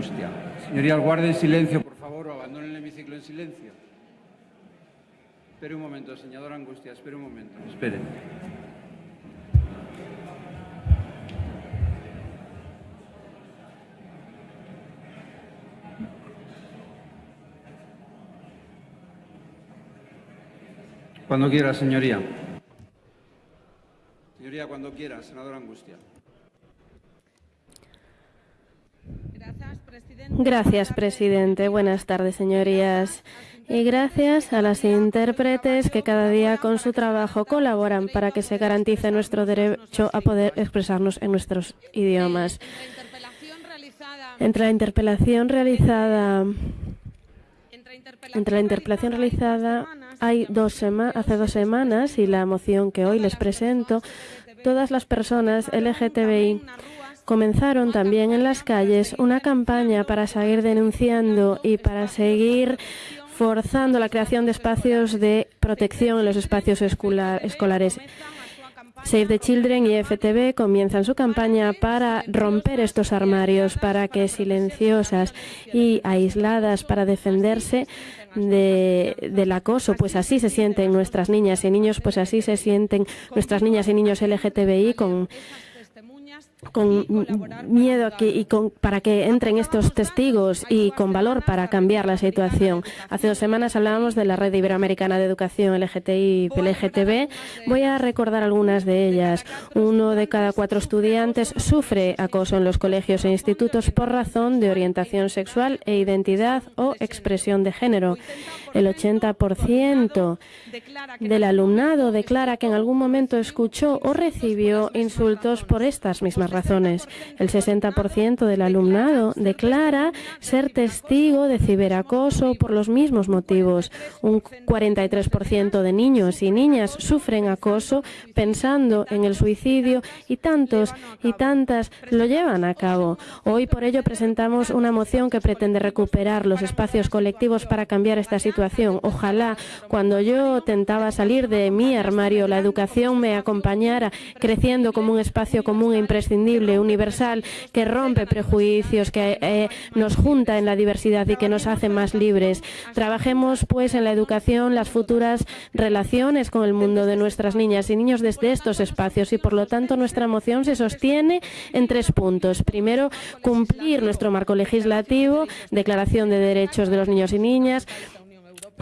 Angustia. Señorías, guarden silencio, por favor, o abandonen el hemiciclo en silencio. Espere un momento, señor Angustia, espere un momento. Espere. Cuando quiera, señoría. Señoría, cuando quiera, senador Angustia. Gracias, presidente. Buenas tardes, señorías. Y gracias a las intérpretes que cada día con su trabajo colaboran para que se garantice nuestro derecho a poder expresarnos en nuestros idiomas. Entre la interpelación realizada entre la interpelación realizada hay dos hace dos semanas y la moción que hoy les presento, todas las personas LGTBI comenzaron también en las calles una campaña para seguir denunciando y para seguir forzando la creación de espacios de protección en los espacios escolares. Save the Children y FTV comienzan su campaña para romper estos armarios, para que silenciosas y aisladas para defenderse del acoso, pues así se sienten nuestras niñas y niños, pues así se sienten nuestras niñas y niños LGTBI con con miedo aquí y con, para que entren estos testigos y con valor para cambiar la situación. Hace dos semanas hablábamos de la Red Iberoamericana de Educación LGTI y LGTB. Voy a recordar algunas de ellas. Uno de cada cuatro estudiantes sufre acoso en los colegios e institutos por razón de orientación sexual e identidad o expresión de género. El 80% del alumnado declara que en algún momento escuchó o recibió insultos por estas mismas razones. El 60% del alumnado declara ser testigo de ciberacoso por los mismos motivos. Un 43% de niños y niñas sufren acoso pensando en el suicidio y tantos y tantas lo llevan a cabo. Hoy por ello presentamos una moción que pretende recuperar los espacios colectivos para cambiar esta situación Ojalá cuando yo tentaba salir de mi armario la educación me acompañara creciendo como un espacio común e imprescindible, universal, que rompe prejuicios, que eh, nos junta en la diversidad y que nos hace más libres. Trabajemos pues en la educación las futuras relaciones con el mundo de nuestras niñas y niños desde estos espacios y por lo tanto nuestra moción se sostiene en tres puntos. Primero, cumplir nuestro marco legislativo, declaración de derechos de los niños y niñas,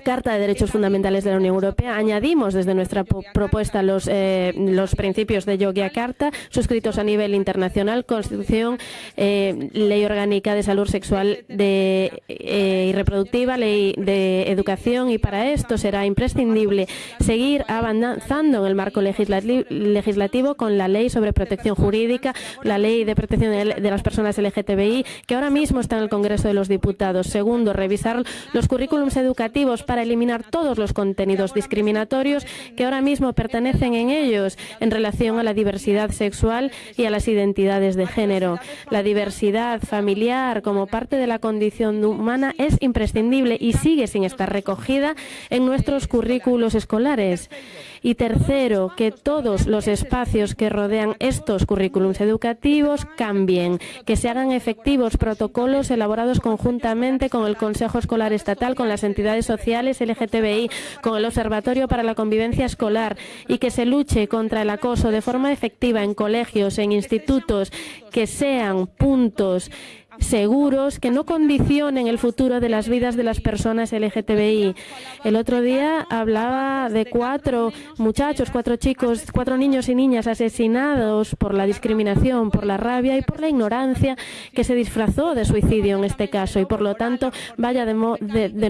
Carta de Derechos Fundamentales de la Unión Europea. Añadimos desde nuestra propuesta los, eh, los principios de Yogyakarta, suscritos a nivel internacional, Constitución, eh, Ley Orgánica de Salud Sexual de, eh, y Reproductiva, Ley de Educación, y para esto será imprescindible seguir avanzando en el marco legislativo con la Ley sobre Protección Jurídica, la Ley de Protección de las Personas LGTBI, que ahora mismo está en el Congreso de los Diputados. Segundo, revisar los currículums educativos para eliminar todos los contenidos discriminatorios que ahora mismo pertenecen en ellos en relación a la diversidad sexual y a las identidades de género. La diversidad familiar como parte de la condición humana es imprescindible y sigue sin estar recogida en nuestros currículos escolares. Y tercero, que todos los espacios que rodean estos currículums educativos cambien, que se hagan efectivos protocolos elaborados conjuntamente con el Consejo Escolar Estatal, con las entidades sociales LGTBI, con el Observatorio para la Convivencia Escolar y que se luche contra el acoso de forma efectiva en colegios, en institutos, que sean puntos seguros que no condicionen el futuro de las vidas de las personas LGTBI. El otro día hablaba de cuatro muchachos, cuatro chicos, cuatro niños y niñas asesinados por la discriminación, por la rabia y por la ignorancia que se disfrazó de suicidio en este caso. Y por lo tanto, vaya de,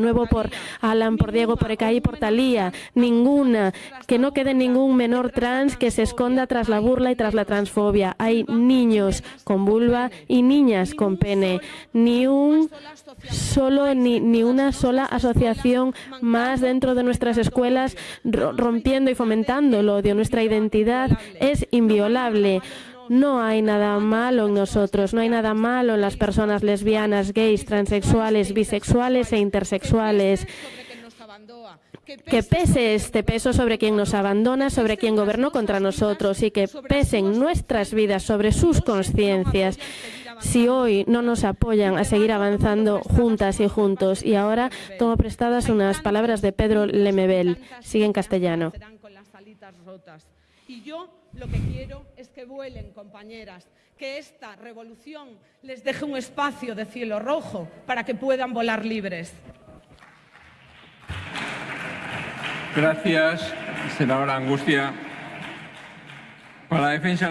nuevo por Alan, por Diego, por Ekaí y por Talía. Ninguna, que no quede ningún menor trans que se esconda tras la burla y tras la transfobia. Hay niños con vulva y niñas con pene ni un solo ni, ni una sola asociación más dentro de nuestras escuelas rompiendo y fomentando el odio. Nuestra identidad es inviolable. No hay nada malo en nosotros, no hay nada malo en las personas lesbianas, gays, transexuales, bisexuales e intersexuales que pese este peso sobre quien nos abandona, sobre quien gobernó contra nosotros y que pesen nuestras vidas sobre sus conciencias si hoy no nos apoyan a seguir avanzando juntas y juntos. Y ahora tomo prestadas unas palabras de Pedro Lemebel. Sigue en castellano. Con las alitas rotas. Y yo lo que quiero es que vuelen, compañeras, que esta revolución les deje un espacio de cielo rojo para que puedan volar libres. Gracias, senadora Angustia. Para la defensa